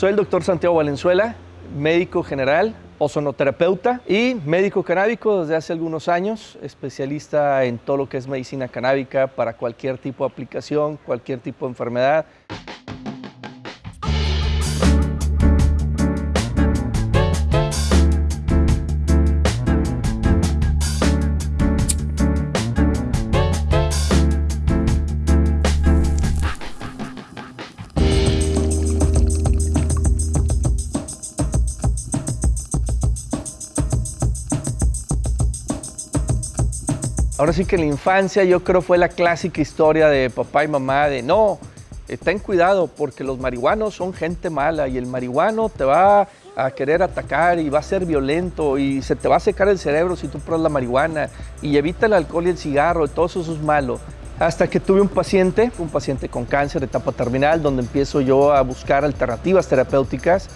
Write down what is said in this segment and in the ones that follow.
Soy el doctor Santiago Valenzuela, médico general, ozonoterapeuta y médico canábico desde hace algunos años, especialista en todo lo que es medicina canábica para cualquier tipo de aplicación, cualquier tipo de enfermedad. Ahora sí que en la infancia yo creo fue la clásica historia de papá y mamá de no, eh, ten cuidado porque los marihuanos son gente mala y el marihuano te va a querer atacar y va a ser violento y se te va a secar el cerebro si tú pruebas la marihuana y evita el alcohol y el cigarro y todo eso, es malo. Hasta que tuve un paciente, un paciente con cáncer de etapa terminal, donde empiezo yo a buscar alternativas terapéuticas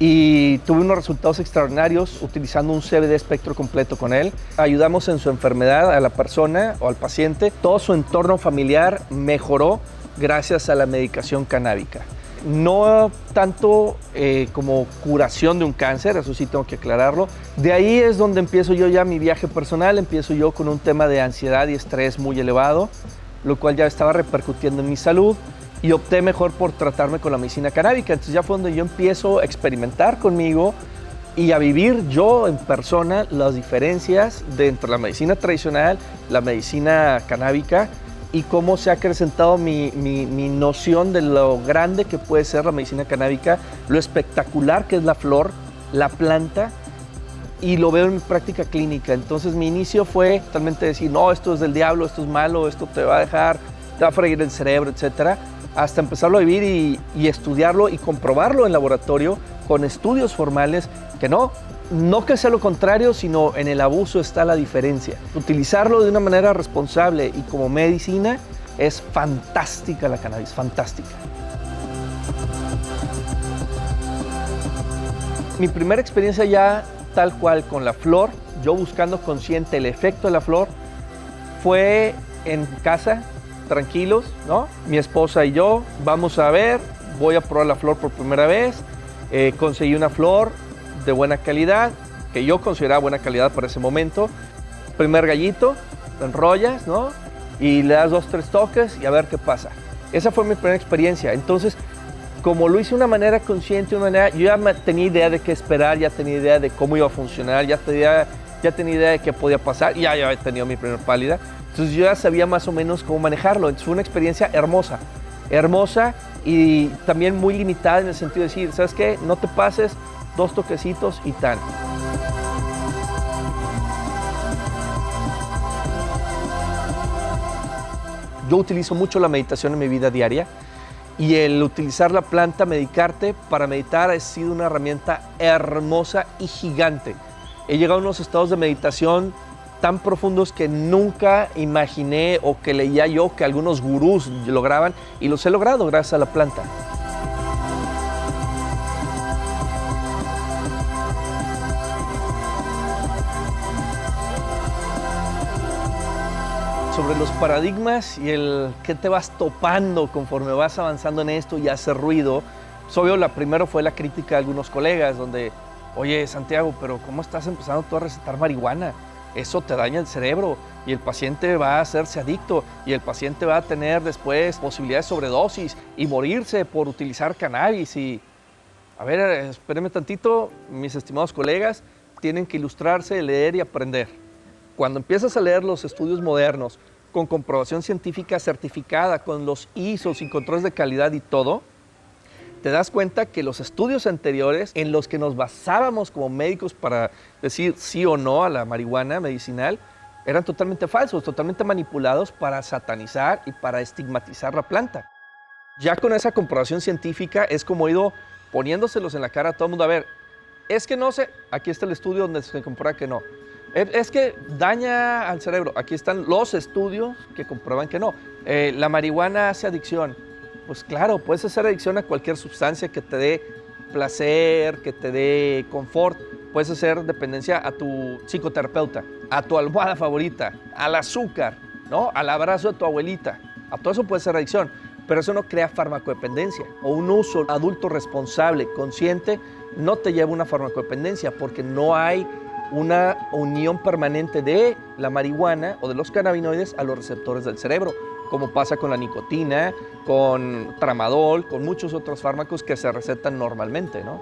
y tuve unos resultados extraordinarios utilizando un CBD espectro completo con él. Ayudamos en su enfermedad a la persona o al paciente. Todo su entorno familiar mejoró gracias a la medicación canábica. No tanto eh, como curación de un cáncer, eso sí tengo que aclararlo. De ahí es donde empiezo yo ya mi viaje personal, empiezo yo con un tema de ansiedad y estrés muy elevado, lo cual ya estaba repercutiendo en mi salud y opté mejor por tratarme con la medicina canábica. Entonces ya fue donde yo empiezo a experimentar conmigo y a vivir yo en persona las diferencias de la medicina tradicional, la medicina canábica y cómo se ha acrecentado mi, mi, mi, noción de lo grande que puede ser la medicina canábica, lo espectacular que es la flor, la planta, y lo veo en mi práctica clínica. Entonces mi inicio fue totalmente decir, no, esto es del diablo, esto es malo, esto te va a dejar, te va a freír el cerebro, etcétera hasta empezarlo a vivir y, estudiarlo y comprobarlo en laboratorio con estudios formales que no, no que sea lo contrario, sino en el abuso está la diferencia. Utilizarlo de una manera responsable y como medicina es fantástica la cannabis, fantástica. Mi primera experiencia ya tal cual con la flor, yo buscando consciente el efecto de la flor, fue en casa tranquilos, ¿no? Mi esposa y yo vamos a ver, voy a probar la flor por primera vez, eh, conseguí una flor de buena calidad, que yo consideraba buena calidad para ese momento. Primer gallito, enrollas, ¿no? Y le das dos, tres toques y a ver qué pasa. Esa fue mi primera experiencia. Entonces, como lo hice de una manera consciente, una manera, yo ya tenía idea de qué esperar, ya tenía idea de cómo iba a funcionar, ya tenía, ya tenía idea de qué podía pasar, ya, ya había tenido mi primera pálida. Entonces yo ya sabía más o menos cómo manejarlo. Entonces fue una experiencia hermosa, hermosa y también muy limitada en el sentido de decir, ¿sabes qué? No te pases, dos toquecitos y tan. Yo utilizo mucho la meditación en mi vida diaria y el utilizar la planta, medicarte para meditar ha sido una herramienta hermosa y gigante. He llegado a unos estados de meditación tan profundos que nunca imaginé o que leía yo que algunos gurús lograban y los he logrado gracias a la planta. sobre los paradigmas y el que te vas topando conforme vas avanzando en esto y hace ruido. Pues obvio, la primero fue la crítica de algunos colegas donde, oye Santiago, pero ¿cómo estás empezando tú a recetar marihuana? eso te daña el cerebro y el paciente va a hacerse adicto y el paciente va a tener después posibilidades de sobredosis y morirse por utilizar cannabis. Y, a ver, espérenme tantito, mis estimados colegas, tienen que ilustrarse, leer y aprender. Cuando empiezas a leer los estudios modernos con comprobación científica certificada, con los ISOs y controles de calidad y todo, te das cuenta que los estudios anteriores en los que nos basábamos como médicos para decir sí o no a la marihuana medicinal eran totalmente falsos, totalmente manipulados para satanizar y para estigmatizar la planta. Ya con esa comprobación científica es como ido poniéndoselos en la cara a todo el mundo. A ver, es que no sé, aquí está el estudio donde se comprueba que no. Es que daña al cerebro, aquí están los estudios que comprueban que no. Eh, la marihuana hace adicción, pues claro, puedes hacer adicción a cualquier sustancia que te dé placer, que te dé confort. Puedes hacer dependencia a tu psicoterapeuta, a tu almohada favorita, al azúcar, ¿no? al abrazo de tu abuelita. A todo eso puede ser adicción. pero eso no crea farmacodependencia o un uso adulto responsable, consciente, no te lleva a una farmacodependencia porque no hay una unión permanente de la marihuana o de los cannabinoides a los receptores del cerebro, como pasa con la nicotina, con tramadol, con muchos otros fármacos que se recetan normalmente. ¿no?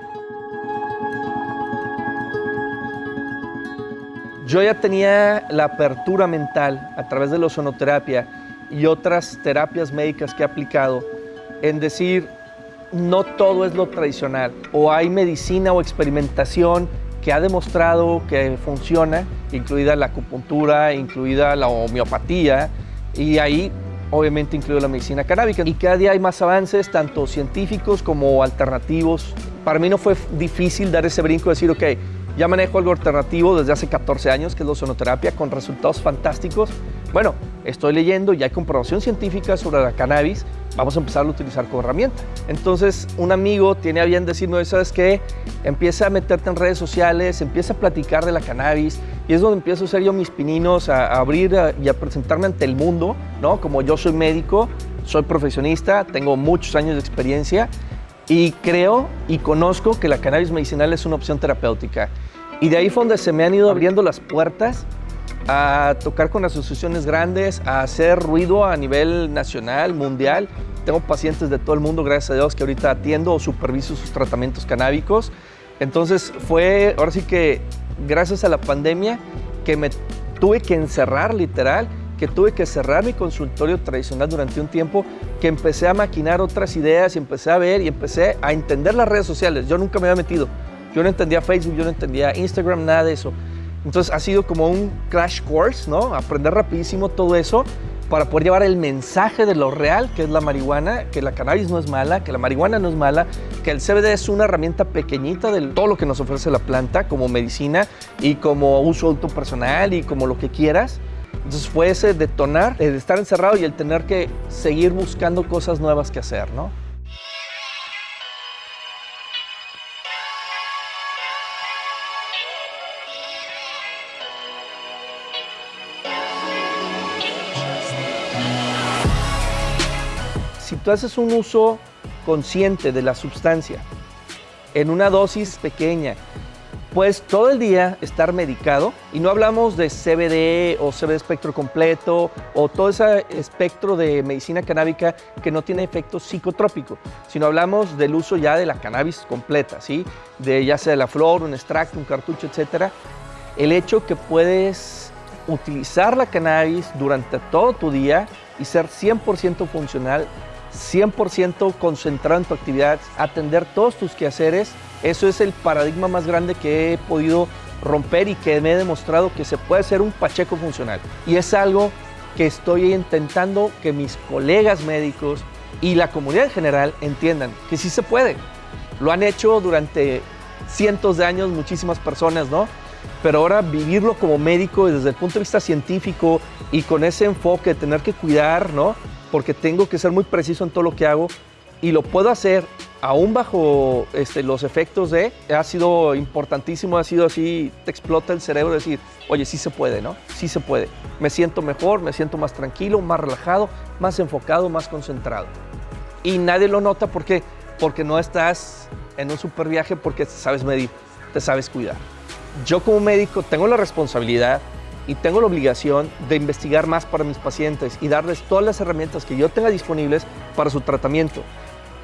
Yo ya tenía la apertura mental a través de la ozonoterapia y otras terapias médicas que he aplicado en decir, no todo es lo tradicional, o hay medicina o experimentación que ha demostrado que funciona, incluida la acupuntura, incluida la homeopatía, y ahí obviamente incluye la medicina canábica. Y cada día hay más avances, tanto científicos como alternativos. Para mí no fue difícil dar ese brinco y decir, ok, ya manejo algo alternativo desde hace 14 años, que es la ozonoterapia, con resultados fantásticos. Bueno, estoy leyendo y hay comprobación científica sobre la cannabis, vamos a empezar a utilizar como herramienta. Entonces, un amigo tiene a bien decirme, ¿sabes qué? Empieza a meterte en redes sociales, empieza a platicar de la cannabis, y es donde empiezo a hacer yo mis pininos, a, abrir y a presentarme ante el mundo, ¿no? Como yo soy médico, soy profesionista, tengo muchos años de experiencia, y creo y conozco que la cannabis medicinal es una opción terapéutica. Y de ahí fue donde se me han ido abriendo las puertas a tocar con asociaciones grandes, a hacer ruido a nivel nacional, mundial. Tengo pacientes de todo el mundo, gracias a Dios, que ahorita atiendo o superviso sus tratamientos canábicos. Entonces fue, ahora sí que gracias a la pandemia, que me tuve que encerrar literal, que tuve que cerrar mi consultorio tradicional durante un tiempo, que empecé a maquinar otras ideas y empecé a ver y empecé a entender las redes sociales. Yo nunca me había metido. Yo no entendía Facebook, yo no entendía Instagram, nada de eso. Entonces ha sido como un crash course, ¿no? Aprender rapidísimo todo eso para poder llevar el mensaje de lo real, que es la marihuana, que la cannabis no es mala, que la marihuana no es mala, que el CBD es una herramienta pequeñita de todo lo que nos ofrece la planta como medicina y como uso personal y como lo que quieras. Entonces fue ese detonar, el estar encerrado y el tener que seguir buscando cosas nuevas que hacer, ¿no? Tú haces un uso consciente de la sustancia en una dosis pequeña, puedes todo el día estar medicado y no hablamos de CBD o CBD espectro completo o todo ese espectro de medicina canábica que no tiene efecto psicotrópico, sino hablamos del uso ya de la cannabis completa, ¿sí? De ya sea de la flor, un extracto, un cartucho, etcétera. El hecho que puedes utilizar la cannabis durante todo tu día y ser 100% funcional 100% concentrado en tu actividad, atender todos tus quehaceres. Eso es el paradigma más grande que he podido romper y que me he demostrado que se puede ser un Pacheco funcional. Y es algo que estoy intentando que mis colegas médicos y la comunidad en general entiendan que sí se puede. Lo han hecho durante cientos de años muchísimas personas, ¿no? Pero ahora vivirlo como médico desde el punto de vista científico y con ese enfoque de tener que cuidar, ¿no? Porque tengo que ser muy preciso en todo lo que hago y lo puedo hacer aún bajo este, los efectos de, ha sido importantísimo, ha sido así, te explota el cerebro decir, oye, sí se puede, ¿no? Sí se puede. Me siento mejor, me siento más tranquilo, más relajado, más enfocado, más concentrado. Y nadie lo nota porque, porque no estás en un super viaje porque sabes medir, te sabes cuidar. Yo como médico tengo la responsabilidad y tengo la obligación de investigar más para mis pacientes y darles todas las herramientas que yo tenga disponibles para su tratamiento.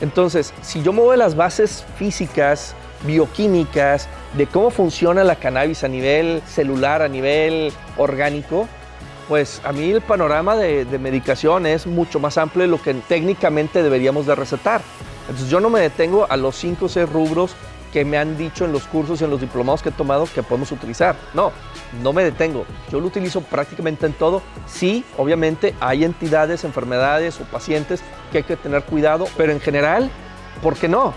Entonces, si yo muevo las bases físicas, bioquímicas, de cómo funciona la cannabis a nivel celular, a nivel orgánico, pues a mí el panorama de, de medicación es mucho más amplio de lo que técnicamente deberíamos de recetar. Entonces yo no me detengo a los 5 o 6 rubros que me han dicho en los cursos y en los diplomados que he tomado que podemos utilizar. No, no me detengo. Yo lo utilizo prácticamente en todo. Sí, obviamente hay entidades, enfermedades o pacientes que hay que tener cuidado, pero en general, ¿por qué no?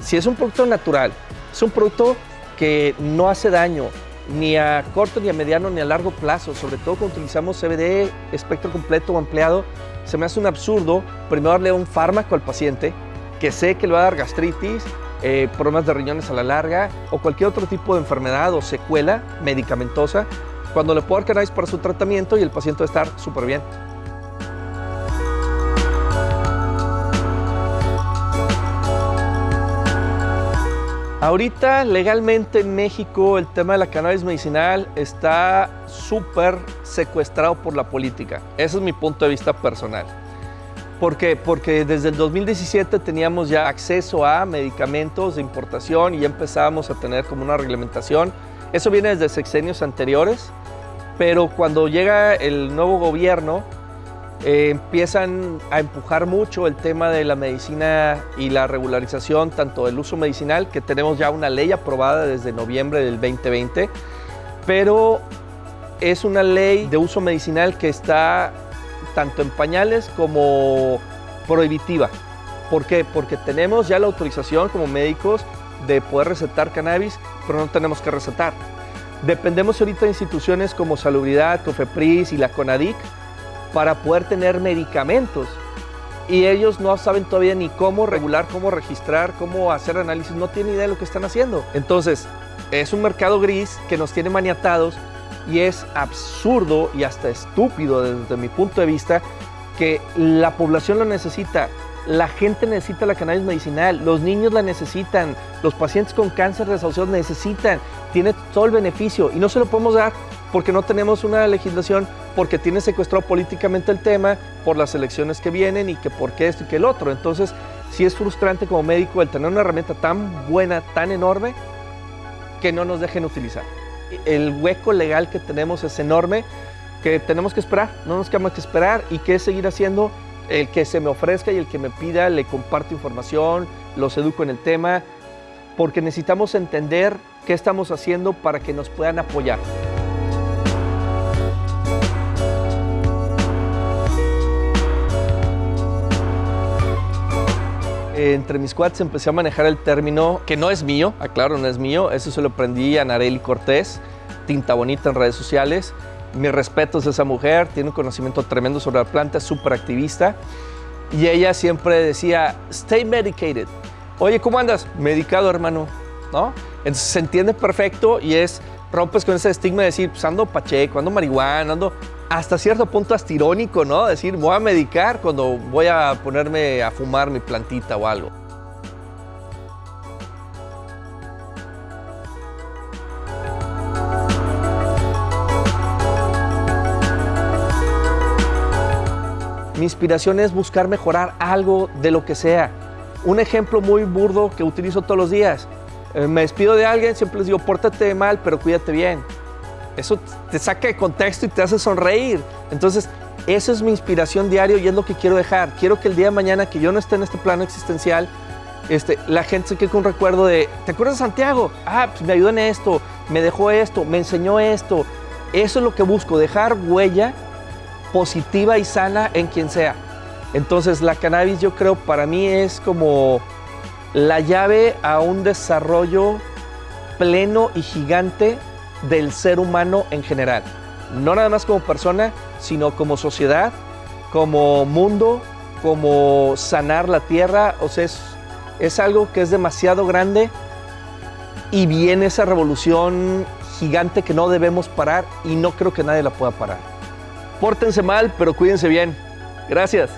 Si es un producto natural, es un producto que no hace daño ni a corto, ni a mediano, ni a largo plazo, sobre todo cuando utilizamos CBD espectro completo o ampliado, se me hace un absurdo primero darle un fármaco al paciente que sé que le va a dar gastritis, eh, problemas de riñones a la larga o cualquier otro tipo de enfermedad o secuela medicamentosa, cuando le puedo dar cannabis para su tratamiento y el paciente va a estar súper bien. Ahorita legalmente en México el tema de la cannabis medicinal está súper secuestrado por la política. Ese es mi punto de vista personal. ¿Por qué? Porque desde el 2017 teníamos ya acceso a medicamentos de importación y ya empezábamos a tener como una reglamentación. Eso viene desde sexenios anteriores, pero cuando llega el nuevo gobierno, eh, empiezan a empujar mucho el tema de la medicina y la regularización tanto del uso medicinal, que tenemos ya una ley aprobada desde noviembre del 2020, pero es una ley de uso medicinal que está tanto en pañales como prohibitiva. ¿Por qué? Porque tenemos ya la autorización como médicos de poder recetar cannabis, pero no tenemos que recetar. Dependemos ahorita de instituciones como Salubridad, Cofepris y la CONADIC, para poder tener medicamentos. Y ellos no saben todavía ni cómo regular, cómo registrar, cómo hacer análisis, no tienen idea de lo que están haciendo. Entonces, es un mercado gris que nos tiene maniatados y es absurdo y hasta estúpido desde mi punto de vista que la población lo necesita. La gente necesita la cannabis medicinal, los niños la necesitan, los pacientes con cáncer de desahuciados necesitan, tiene todo el beneficio y no se lo podemos dar porque no tenemos una legislación, porque tiene secuestrado políticamente el tema, por las elecciones que vienen y que por qué esto y que el otro. Entonces, sí es frustrante como médico el tener una herramienta tan buena, tan enorme, que no nos dejen utilizar. El hueco legal que tenemos es enorme, que tenemos que esperar, no nos queda más que esperar y que seguir haciendo el que se me ofrezca y el que me pida, le comparto información, los educo en el tema, porque necesitamos entender qué estamos haciendo para que nos puedan apoyar. Entre mis cuates empecé a manejar el término que no es mío, aclaro, no es mío, eso se lo aprendí a Nareli Cortés, tinta bonita en redes sociales, mis respetos a esa mujer, tiene un conocimiento tremendo sobre la planta, es súper activista. Y ella siempre decía, stay medicated. Oye, ¿cómo andas? Medicado, hermano. ¿No? Entonces se entiende perfecto y es, rompes con ese estigma de decir, pues ando pacheco, ando marihuana, ando hasta cierto punto hasta irónico, ¿no? Decir, voy a medicar cuando voy a ponerme a fumar mi plantita o algo. Mi inspiración es buscar mejorar algo de lo que sea. Un ejemplo muy burdo que utilizo todos los días. Eh, me despido de alguien, siempre les digo, pórtate mal, pero cuídate bien. Eso te saca de contexto y te hace sonreír. Entonces, eso es mi inspiración diario y es lo que quiero dejar. Quiero que el día de mañana que yo no esté en este plano existencial, este, la gente se quede con un recuerdo de, ¿te acuerdas de Santiago? Ah, pues me ayudó en esto, me dejó esto, me enseñó esto. Eso es lo que busco, dejar huella positiva y sana en quien sea. Entonces la cannabis yo creo para mí es como la llave a un desarrollo pleno y gigante del ser humano en general. No nada más como persona, sino como sociedad, como mundo, como sanar la tierra. O sea, es, es algo que es demasiado grande y viene esa revolución gigante que no debemos parar y no creo que nadie la pueda parar. Pórtense mal, pero cuídense bien. Gracias.